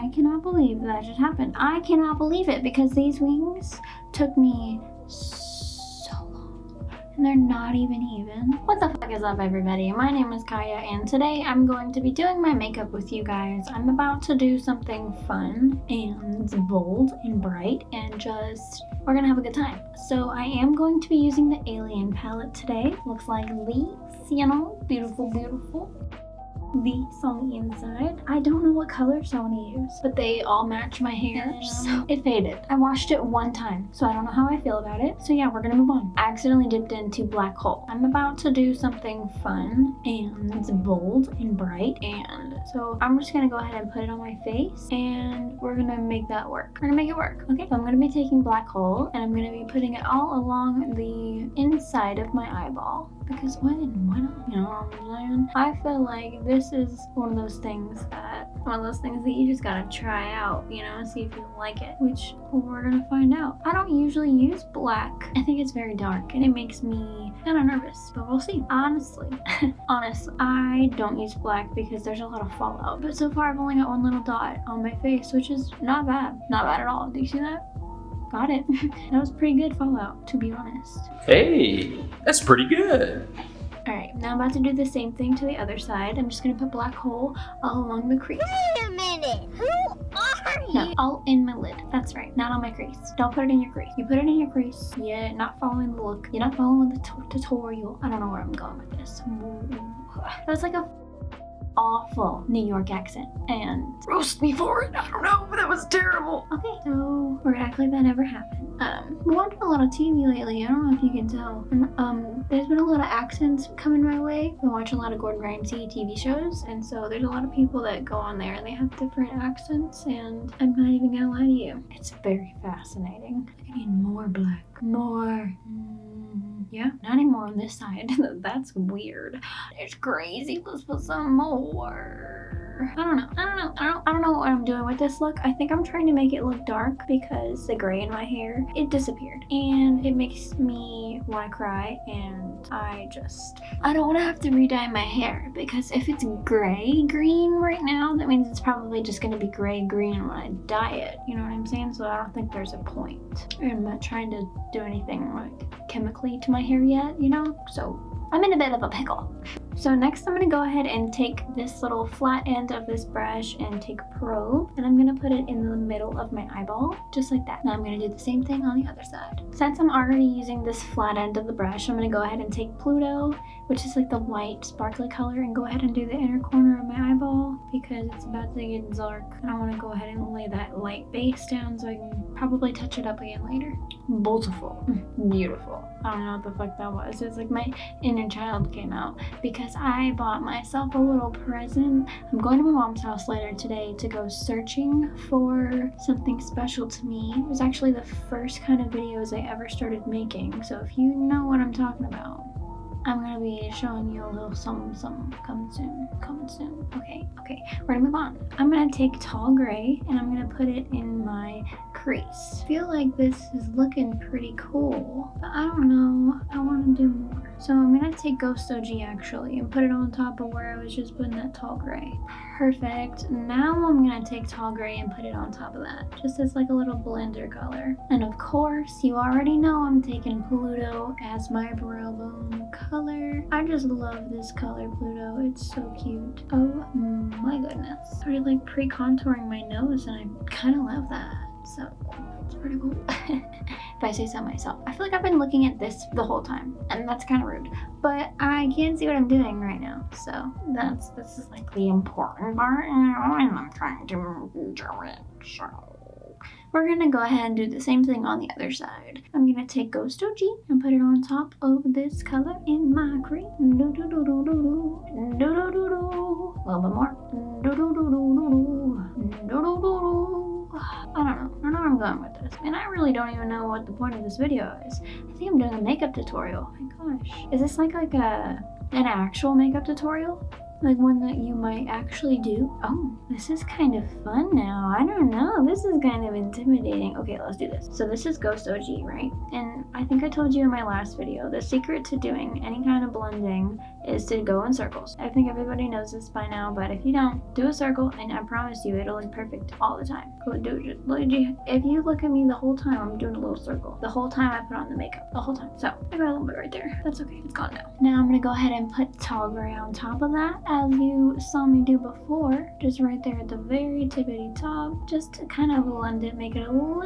I cannot believe that just happened. I cannot believe it because these wings took me so long and they're not even even. What the fuck is up everybody? My name is Kaya and today I'm going to be doing my makeup with you guys. I'm about to do something fun and bold and bright and just we're gonna have a good time. So I am going to be using the Alien palette today. Looks like these, you know, beautiful, beautiful these on the inside. I don't know what colors I want to use, but they all match my hair, so it faded. I washed it one time, so I don't know how I feel about it. So yeah, we're gonna move on. I accidentally dipped into black hole. I'm about to do something fun and bold and bright, and so I'm just gonna go ahead and put it on my face, and we're gonna make that work. We're gonna make it work, okay? So I'm gonna be taking black hole, and I'm gonna be putting it all along the inside of my eyeball because why why not you know i feel like this is one of those things that one of those things that you just gotta try out you know see if you like it which we're gonna find out. I don't usually use black. I think it's very dark and it makes me kind of nervous but we'll see. Honestly honest i don't use black because there's a lot of fallout but so far i've only got one little dot on my face which is not bad. Not bad at all. Do you see that got it. that was pretty good Fallout, to be honest. Hey, that's pretty good. Alright, now I'm about to do the same thing to the other side. I'm just going to put black hole all along the crease. Wait a minute, who are you? No, all in my lid. That's right, not on my crease. Don't put it in your crease. You put it in your crease. Yeah, not following the look. You're not following the tutorial. I don't know where I'm going with this. That was like a awful New York accent and roast me for it. I don't know, but that was terrible. Okay, so we're gonna act like that never happened. Um, we're watching a lot of TV lately. I don't know if you can tell. Um, there's been a lot of accents coming my way. I watch a lot of Gordon Ramsay TV shows, and so there's a lot of people that go on there and they have different accents. And I'm not even gonna lie to you, it's very fascinating. I need more black, more. Mm, yeah, not anymore on this side. That's weird. It's crazy. Let's put some more. I don't know. I don't know. I don't, I don't know what I'm doing with this look. I think I'm trying to make it look dark because the gray in my hair, it disappeared. And it makes me want to cry and I just, I don't want to have to re-dye my hair because if it's gray green right now, that means it's probably just going to be gray green when I dye it. You know what I'm saying? So I don't think there's a point. I'm not trying to do anything like chemically to my hair yet, you know? So I'm in a bit of a pickle. So next I'm going to go ahead and take this little flat end of this brush and take probe and I'm going to put it in the middle of my eyeball just like that. Now I'm going to do the same thing on the other side. Since I'm already using this flat end of the brush I'm going to go ahead and take Pluto which is like the white sparkly color and go ahead and do the inner corner of my eyeball because it's about to get dark and I want to go ahead and lay that light base down so I can probably touch it up again later. Beautiful. Mm. Beautiful. I don't know what the fuck that was. It's like my inner child came out because because I bought myself a little present. I'm going to my mom's house later today to go searching for something special to me. It was actually the first kind of videos I ever started making. So if you know what I'm talking about, I'm gonna be showing you a little something, something coming soon, coming soon. Okay, okay, we're gonna move on. I'm gonna take tall gray and I'm gonna put it in my crease. I feel like this is looking pretty cool, but I don't know. I want to do more. So I'm going to take Ghost OG actually and put it on top of where I was just putting that tall gray. Perfect. Now I'm going to take tall gray and put it on top of that, just as like a little blender color. And of course, you already know I'm taking Pluto as my brow bone color. I just love this color, Pluto. It's so cute. Oh my goodness. I started like pre-contouring my nose and I kind of love that so it's pretty cool if I say so myself. I feel like I've been looking at this the whole time and that's kind of rude, but I can't see what I'm doing right now. So that's, this is like the important part and I'm trying to do it, so. We're gonna go ahead and do the same thing on the other side. I'm gonna take Ghost OG and put it on top of this color in my cream. Do do do do do do do do do do. A little bit more. Do do do do do do do do do. I don't know. I don't know where I'm going with this. And I really don't even know what the point of this video is. I think I'm doing a makeup tutorial. Oh my gosh. Is this like, like a an actual makeup tutorial? Like one that you might actually do? Oh, this is kind of fun now. I don't know. This is kind of intimidating. Okay, let's do this. So this is Ghost OG, right? And I think I told you in my last video, the secret to doing any kind of blending is to go in circles. I think everybody knows this by now, but if you don't, do a circle and I promise you it'll look perfect all the time. If you look at me the whole time, I'm doing a little circle. The whole time I put on the makeup. The whole time. So I got a little bit right there. That's okay. It's gone now. Now I'm gonna go ahead and put tall gray on top of that as you saw me do before. Just right there at the very tippity top. Just to kind of blend it, make it a little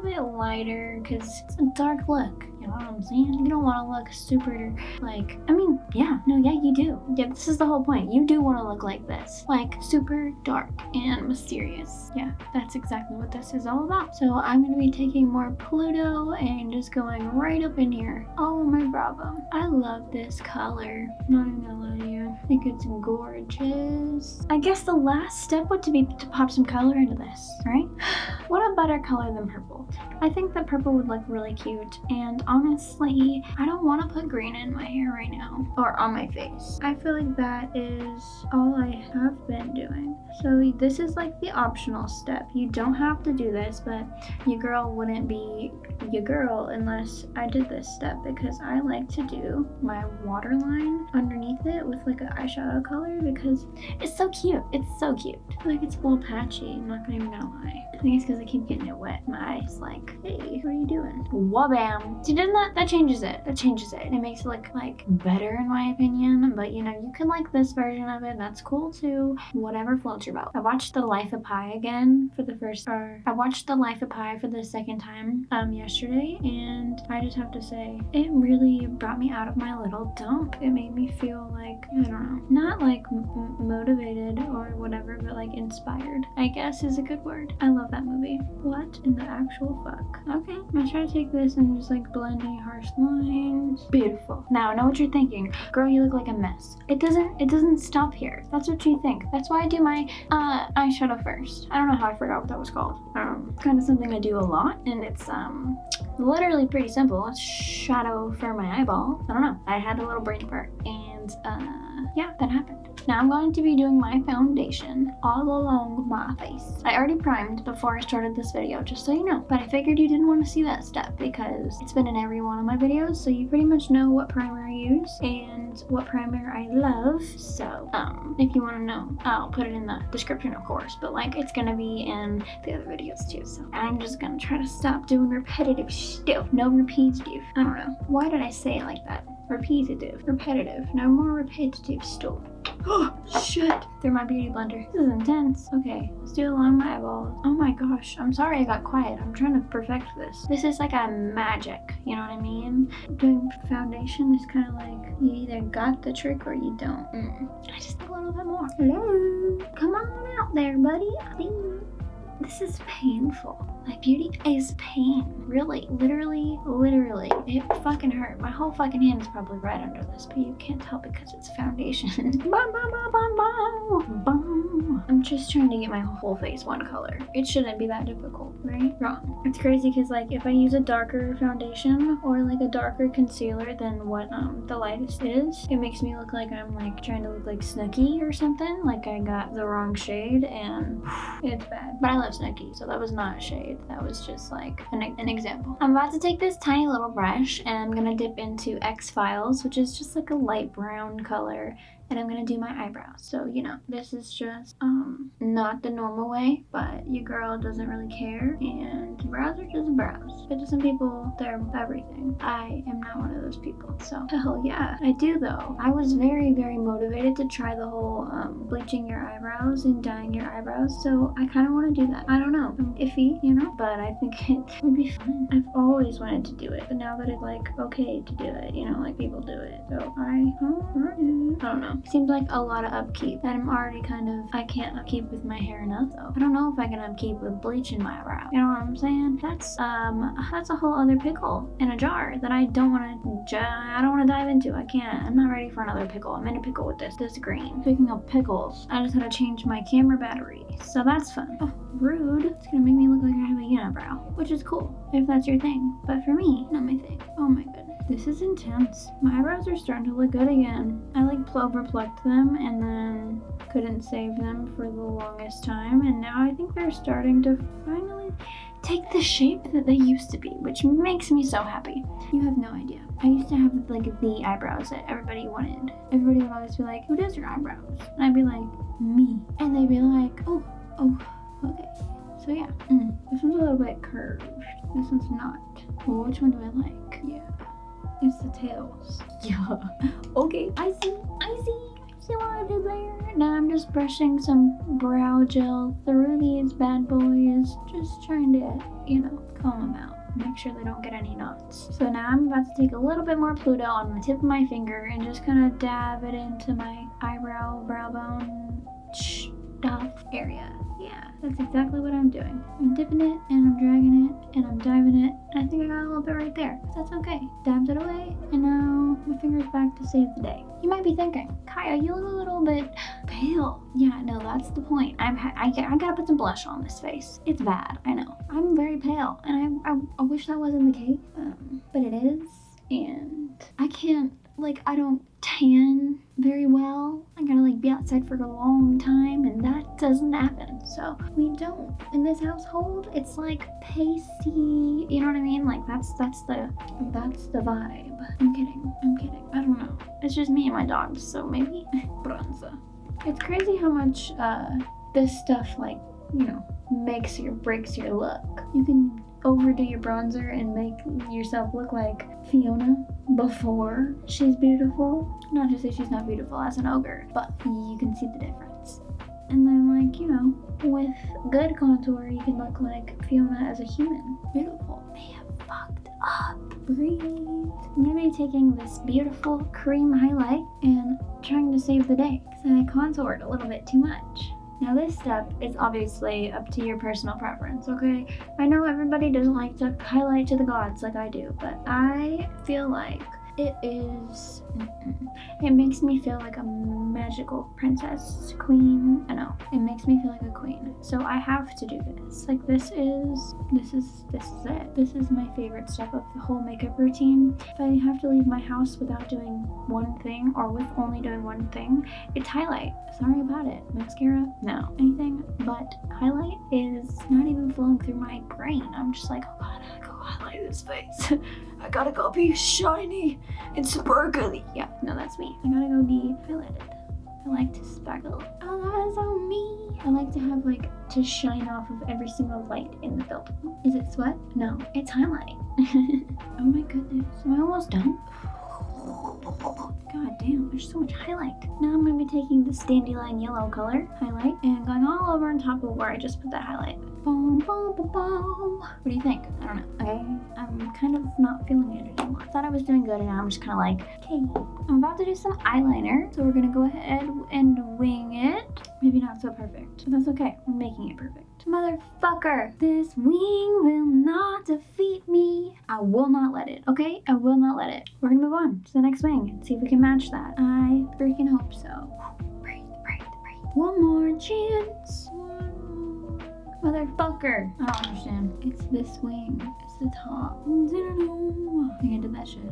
bit lighter because it's a dark look. You know what I'm saying? You don't want to look super like, I mean, yeah, no, yeah, you do. Yeah, this is the whole point. You do want to look like this, like super dark and mysterious. Yeah, that's exactly what this is all about. So I'm going to be taking more Pluto and just going right up in here. Oh my bravo. I love this color. Not even gonna lie to you. I think it's gorgeous. I guess the last step would to be to pop some color into this, right? What a better color than purple. I think that purple would look really cute and honestly, I don't want to put green in my hair right now or on my face. I feel like that is all I have been doing. So this is like the optional step. You don't have to do this, but your girl wouldn't be your girl unless I did this step because I like to do my waterline underneath it with like an eyeshadow color because it's so cute. It's so cute. I feel like it's a little patchy. I'm not even gonna lie. I think it's because I keep getting it wet. My eyes like, hey, what are you doing? Wabam. See, doesn't that, that changes it. That changes it. It makes it look like better in my opinion. But you know, you can like this version of it. That's cool too. Whatever floats your boat. I watched The Life of Pi again for the first, or I watched The Life of Pi for the second time um yesterday. And I just have to say, it really brought me out of my little dump. It made me feel like, I don't know, not like motivated or whatever, but like inspired, I guess is a good word. I love that movie. What in the actual fuck? Okay, I'm gonna try to take this and just like blend any harsh lines. Beautiful. Now I know what you're thinking. Girl, you look like a mess. It doesn't it doesn't stop here. That's what you think. That's why I do my uh eyeshadow first. I don't know how I forgot what that was called. Um kind of something I do a lot and it's um literally pretty simple. It's shadow for my eyeball. I don't know. I had a little brain fart and uh yeah, that happened. Now I'm going to be doing my foundation all along my face. I already primed before I started this video, just so you know. But I figured you didn't want to see that step because it's been in every one of my videos, so you pretty much know what primer I use and what primer I love. So, um, if you want to know, I'll put it in the description, of course. But like, it's gonna be in the other videos too. So I'm just gonna try to stop doing repetitive stuff. No repetitive. I don't know. Why did I say it like that? Repetitive. Repetitive. No more repetitive stuff. Oh, shit. Through my beauty blender. This is intense. Okay, let's do it along my eyeballs. Oh my gosh. I'm sorry I got quiet. I'm trying to perfect this. This is like a magic. You know what I mean? Doing foundation is kind of like you either got the trick or you don't. Mm. I just need a little bit more. Hello. Come on out there, buddy. This is painful. My beauty is pain. Really, literally, literally. It fucking hurt. My whole fucking hand is probably right under this, but you can't tell because it's foundation. bum, bum, bum. I'm just trying to get my whole face one color. It shouldn't be that difficult, right? Wrong. It's crazy because like if I use a darker foundation or like a darker concealer than what um the lightest is, it makes me look like I'm like trying to look like Snooki or something. Like I got the wrong shade and it's bad. But I love So that was not a shade. That was just like an, an example. I'm about to take this tiny little brush and I'm gonna dip into X-Files, which is just like a light brown color and I'm gonna do my eyebrows. So, you know, this is just um not the normal way, but your girl doesn't really care and brows are just brows. But to some people, they're everything. I am not one of those people. So, hell yeah. I do though. I was very, very motivated to try the whole um, bleaching your eyebrows and dyeing your eyebrows. So, I kind of want to do that. I don't know. I'm iffy, you know, but I think it would be fun. I've always wanted to do it, but now that it's like okay to do it, you know, like people do it. So, I, I don't know. Seems like a lot of upkeep and I'm already kind of, I can't upkeep with my hair enough though. I don't know if I can upkeep with bleaching my brow. You know what I'm saying? That's, um, that's a whole other pickle in a jar that I don't want to, I don't want to dive into. I can't. I'm not ready for another pickle. I'm in a pickle with this, this green. Speaking of pickles, I just had to change my camera battery. So that's fun. Oh, rude. It's gonna make me look like I have a unibrow, which is cool if that's your thing. But for me, not my thing. Oh my goodness. Is intense. My eyebrows are starting to look good again. I like over plucked them and then couldn't save them for the longest time. And now I think they're starting to finally take the shape that they used to be, which makes me so happy. You have no idea. I used to have like the eyebrows that everybody wanted. Everybody would always be like, who does your eyebrows? And I'd be like, me. And they'd be like, oh, oh, okay. So yeah, mm, this one's a little bit curved. This one's not. Well, which one do I like? Yeah, it's the tails. Yeah. Okay, I see. I see. I see what I did there. Now I'm just brushing some brow gel through these bad boys. Just trying to, you know, comb them out make sure they don't get any knots. So now I'm about to take a little bit more Pluto on the tip of my finger and just kind of dab it into my eyebrow, brow bone stuff area. Yeah, that's exactly what I'm doing. I'm dipping it and I'm dragging it and I'm diving it. I think I got a little bit right there. But that's okay. Dabbed it away and now my finger's back to save the day. You might be thinking, Kaya, you look a little bit pale. Yeah, no, that's the point. I'm I, I gotta put some blush on this face. It's bad, I know. I'm very pale and I, I, I wish that wasn't the case, um, but it is. And I can't like I don't tan very well. I gotta like be outside for a long time and that doesn't happen. So we don't. In this household, it's like pasty, you know what I mean? Like that's that's the that's the vibe. I'm kidding. I'm kidding. I don't know. It's just me and my dogs, so maybe bronzer. It's crazy how much uh this stuff like, you know, makes or breaks your look. You can overdo your bronzer and make yourself look like Fiona before she's beautiful. Not to say she's not beautiful as an ogre, but you can see the difference. And then like, you know, with good contour, you can look like Fiona as a human. Beautiful. They have fucked up. Breathe. I'm gonna be taking this beautiful cream highlight and trying to save the day because I contoured a little bit too much. Now this step is obviously up to your personal preference, okay? I know everybody doesn't like to highlight to the gods like I do, but I feel like it is it makes me feel like a magical princess queen. I know. It makes me feel like a queen. So i have to do this. Like this is this is this is it. This is my favorite step of the whole makeup routine. If i have to leave my house without doing one thing or with only doing one thing it's highlight. Sorry about it. Mascara? No. Anything? But highlight is not even flowing through my brain. I'm just like oh god go face I gotta go be shiny and sparkly. Yeah, no, that's me. I gotta go be highlighted. I like to sparkle. Oh, all eyes on me. I like to have like to shine off of every single light in the building. Is it sweat? No, it's highlight. oh my goodness. Am I almost done? God damn, there's so much highlight. Now I'm to be taking this dandelion yellow color highlight and going all over on top of where I just put that highlight. Boom, boom, boom, boom. What do you think? I don't know. Okay, I'm kind of not feeling it anymore. I thought I was doing good and now I'm just kind of like, okay. I'm about to do some eyeliner, so we're going to go ahead and wing it. Maybe not so perfect, but that's okay. We're making it perfect. Motherfucker, this wing will not defeat me. I will not let it, okay? I will not let it. We're gonna move on to the next wing and see if we can match that. I freaking hope so. Breathe, breathe, breathe. One more chance. Motherfucker. I don't understand. It's this wing. It's the top. I think I did that shit.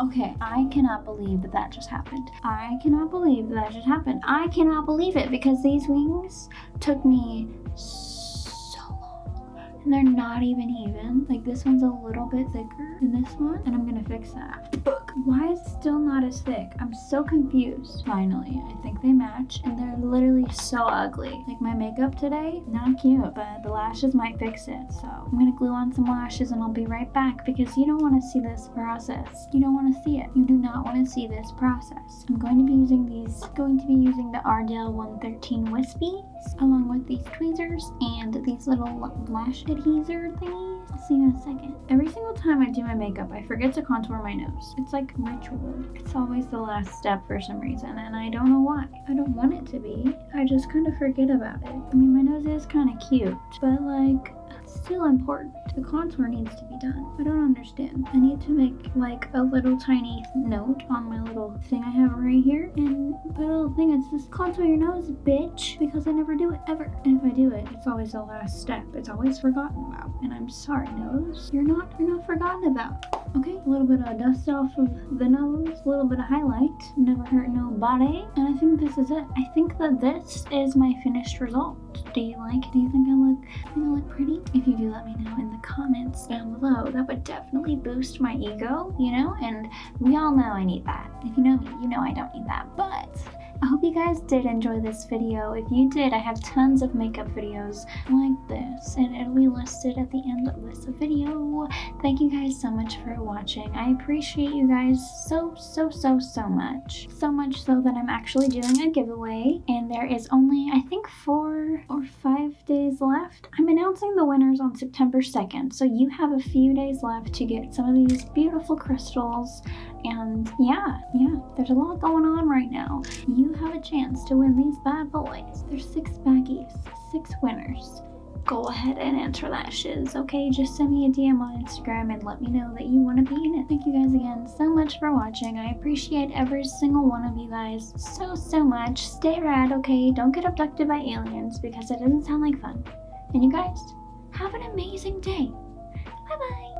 Okay, I cannot believe that that just happened. I cannot believe that, that just happened. I cannot believe it because these wings took me so. And they're not even even. Like this one's a little bit thicker than this one. And I'm gonna fix that. Why is it still not as thick? I'm so confused. Finally, I think they match and they're literally so ugly. Like my makeup today, not cute, but the lashes might fix it. So I'm gonna glue on some lashes and I'll be right back because you don't wanna see this process. You don't wanna see it. You do not wanna see this process. I'm going to be using these, going to be using the Ardell 113 Wispy along with these tweezers and these little lash adhesive thingies. I'll see you in a second. Every single time I do my makeup, I forget to contour my nose. It's like ritual. It's always the last step for some reason, and I don't know why. I don't want it to be. I just kind of forget about it. I mean, my nose is kind of cute, but like, it's still important. The contour needs to be done. I don't understand. I need to make like a little tiny note on my little thing I have right here and put a little thing that says contour your nose, bitch, because I never do it ever. And if I do it, it's always the last step. It's always forgotten about. And I'm sorry, nose. You're not you're not forgotten about. Okay, a little bit of dust off of the nose, a little bit of highlight. Never hurt nobody. And I think this is it. I think that this is my finished result. Do you like it? Do you think I look think I look pretty? If you do let me know in the comments down below. That would definitely boost my ego, you know? And we all know I need that. If you know me, you know I don't need that. But I hope you guys did enjoy this video. If you did, I have tons of makeup videos like this and it'll be listed at the end of this video. Thank you guys so much for watching. I appreciate you guys so, so, so, so much. So much so that I'm actually doing a giveaway and there is only, I think, four or five days left. I'm announcing the winners on September 2nd, so you have a few days left to get some of these beautiful crystals and yeah, yeah, there's a lot going on right now. You have a chance to win these bad boys. There's six baggies, six winners. Go ahead and enter that shiz, okay? Just send me a DM on Instagram and let me know that you want to be in it. Thank you guys again so much for watching. I appreciate every single one of you guys so, so much. Stay rad, okay? Don't get abducted by aliens because it doesn't sound like fun. And you guys, have an amazing day. Bye-bye.